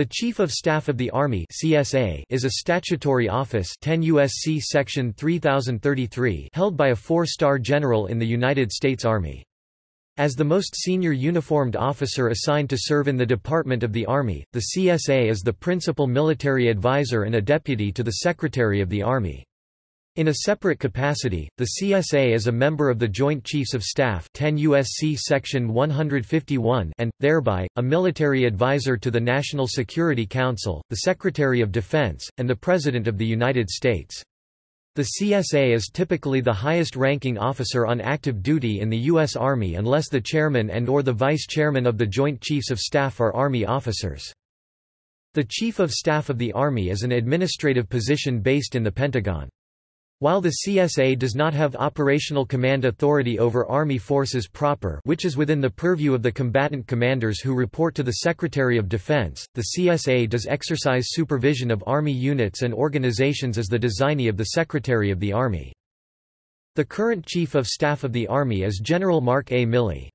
The Chief of Staff of the Army (CSA) is a statutory office 10 USC section 3033 held by a 4-star general in the United States Army. As the most senior uniformed officer assigned to serve in the Department of the Army, the CSA is the principal military advisor and a deputy to the Secretary of the Army. In a separate capacity, the CSA is a member of the Joint Chiefs of Staff 10 USC section 151 and, thereby, a military advisor to the National Security Council, the Secretary of Defense, and the President of the United States. The CSA is typically the highest-ranking officer on active duty in the U.S. Army unless the chairman and or the vice chairman of the Joint Chiefs of Staff are Army officers. The Chief of Staff of the Army is an administrative position based in the Pentagon. While the CSA does not have operational command authority over Army forces proper which is within the purview of the combatant commanders who report to the Secretary of Defense, the CSA does exercise supervision of Army units and organizations as the designee of the Secretary of the Army. The current Chief of Staff of the Army is General Mark A. Milley.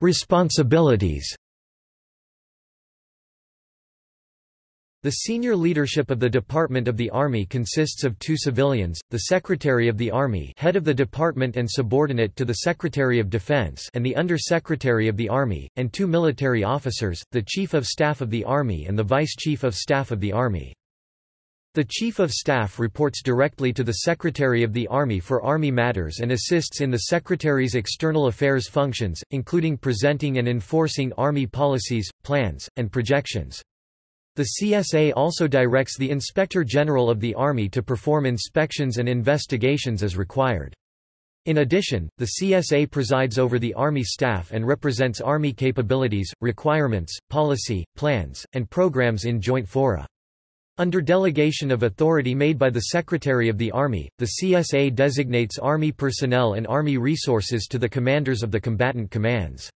Responsibilities The senior leadership of the Department of the Army consists of two civilians, the Secretary of the Army head of the department and subordinate to the Secretary of Defense and the Under-Secretary of the Army, and two military officers, the Chief of Staff of the Army and the Vice Chief of Staff of the Army. The Chief of Staff reports directly to the Secretary of the Army for Army matters and assists in the Secretary's external affairs functions, including presenting and enforcing Army policies, plans, and projections. The CSA also directs the Inspector General of the Army to perform inspections and investigations as required. In addition, the CSA presides over the Army staff and represents Army capabilities, requirements, policy, plans, and programs in joint fora. Under delegation of authority made by the Secretary of the Army, the CSA designates Army personnel and Army resources to the commanders of the combatant commands.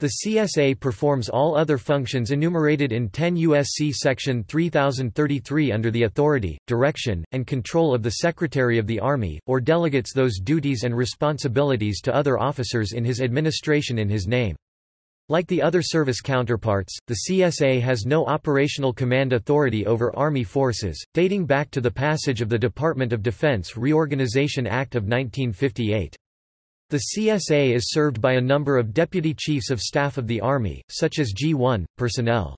The CSA performs all other functions enumerated in 10 U.S.C. section 3033 under the authority, direction, and control of the Secretary of the Army, or delegates those duties and responsibilities to other officers in his administration in his name. Like the other service counterparts, the CSA has no operational command authority over Army forces, dating back to the passage of the Department of Defense Reorganization Act of 1958. The CSA is served by a number of Deputy Chiefs of Staff of the Army, such as G1, personnel.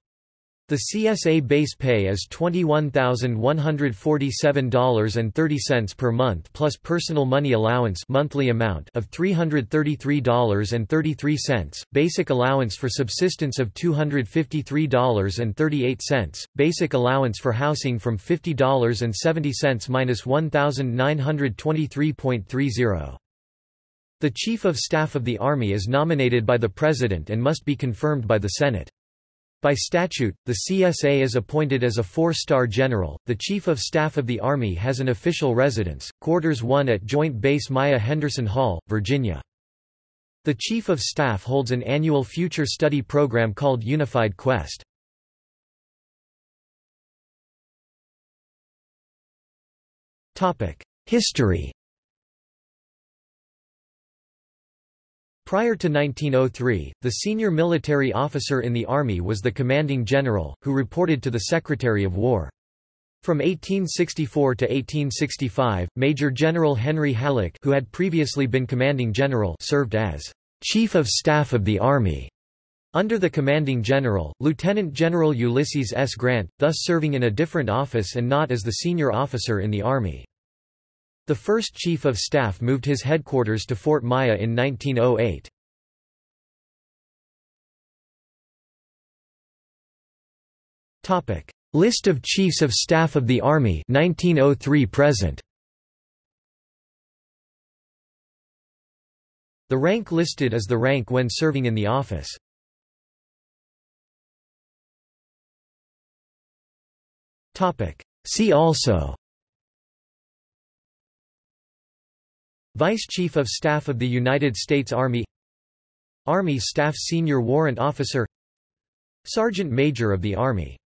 The CSA base pay is $21,147.30 per month plus personal money allowance monthly amount of $333.33, basic allowance for subsistence of $253.38, basic allowance for housing from $50.70 minus $1,923.30. The Chief of Staff of the Army is nominated by the President and must be confirmed by the Senate. By statute, the CSA is appointed as a four-star general. The Chief of Staff of the Army has an official residence, Quarters 1 at Joint Base Myer Henderson Hall, Virginia. The Chief of Staff holds an annual future study program called Unified Quest. History Prior to 1903, the senior military officer in the Army was the commanding general, who reported to the Secretary of War. From 1864 to 1865, Major General Henry Halleck who had previously been commanding general served as Chief of Staff of the Army. Under the commanding general, Lieutenant General Ulysses S. Grant, thus serving in a different office and not as the senior officer in the Army. The first Chief of Staff moved his headquarters to Fort Myer in 1908. List of Chiefs of Staff of the Army 1903 present. The rank listed is the rank when serving in the office. See also Vice Chief of Staff of the United States Army Army Staff Senior Warrant Officer Sergeant Major of the Army